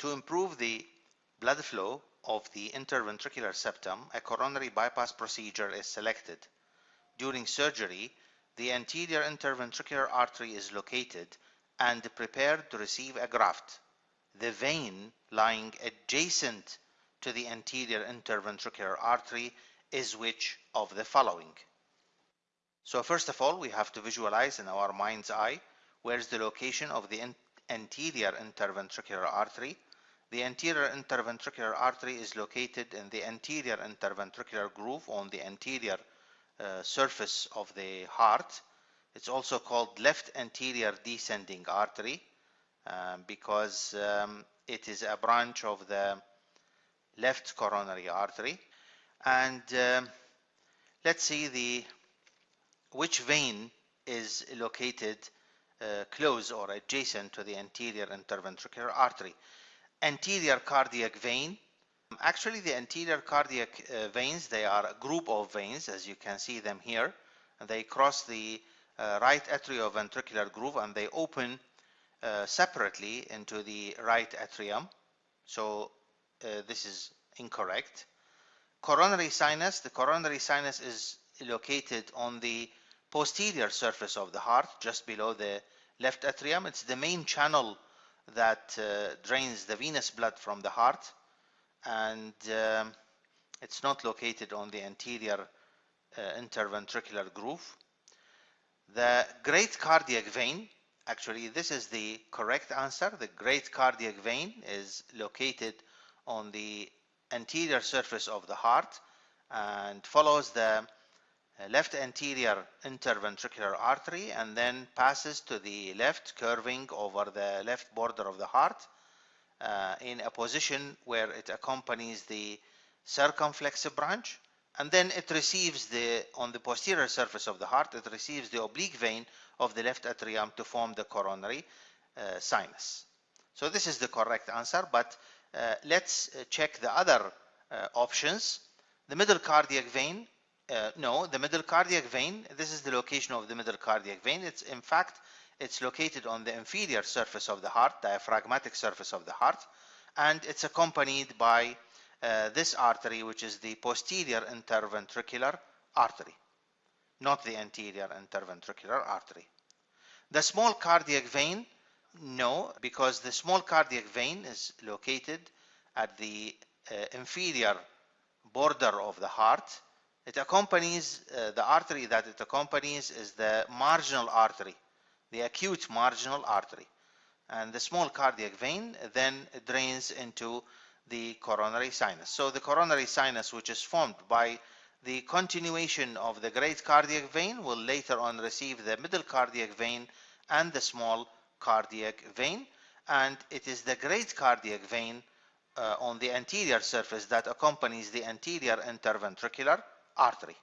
To improve the blood flow of the interventricular septum, a coronary bypass procedure is selected. During surgery, the anterior interventricular artery is located and prepared to receive a graft. The vein lying adjacent to the anterior interventricular artery is which of the following? So first of all, we have to visualize in our mind's eye where's the location of the anterior interventricular artery. The anterior interventricular artery is located in the anterior interventricular groove on the anterior uh, surface of the heart. It's also called left anterior descending artery uh, because um, it is a branch of the left coronary artery. And um, let's see the which vein is located uh, close or adjacent to the anterior interventricular artery. Anterior cardiac vein. Actually, the anterior cardiac uh, veins, they are a group of veins, as you can see them here. They cross the uh, right atrioventricular groove and they open uh, separately into the right atrium. So uh, this is incorrect. Coronary sinus, the coronary sinus is located on the posterior surface of the heart, just below the left atrium. It's the main channel that uh, drains the venous blood from the heart and um, it's not located on the anterior uh, interventricular groove. The great cardiac vein, actually this is the correct answer. The great cardiac vein is located on the anterior surface of the heart and follows the left anterior interventricular artery and then passes to the left curving over the left border of the heart uh, in a position where it accompanies the circumflex branch. And then it receives the on the posterior surface of the heart it receives the oblique vein of the left atrium to form the coronary uh, sinus. So this is the correct answer but uh, let's uh, check the other uh, options. The middle cardiac vein uh, no, the middle cardiac vein, this is the location of the middle cardiac vein. It's in fact, it's located on the inferior surface of the heart, diaphragmatic surface of the heart, and it's accompanied by uh, this artery, which is the posterior interventricular artery, not the anterior interventricular artery. The small cardiac vein, no, because the small cardiac vein is located at the uh, inferior border of the heart it accompanies, uh, the artery that it accompanies is the marginal artery, the acute marginal artery. And the small cardiac vein then drains into the coronary sinus. So the coronary sinus, which is formed by the continuation of the great cardiac vein, will later on receive the middle cardiac vein and the small cardiac vein. And it is the great cardiac vein uh, on the anterior surface that accompanies the anterior interventricular artery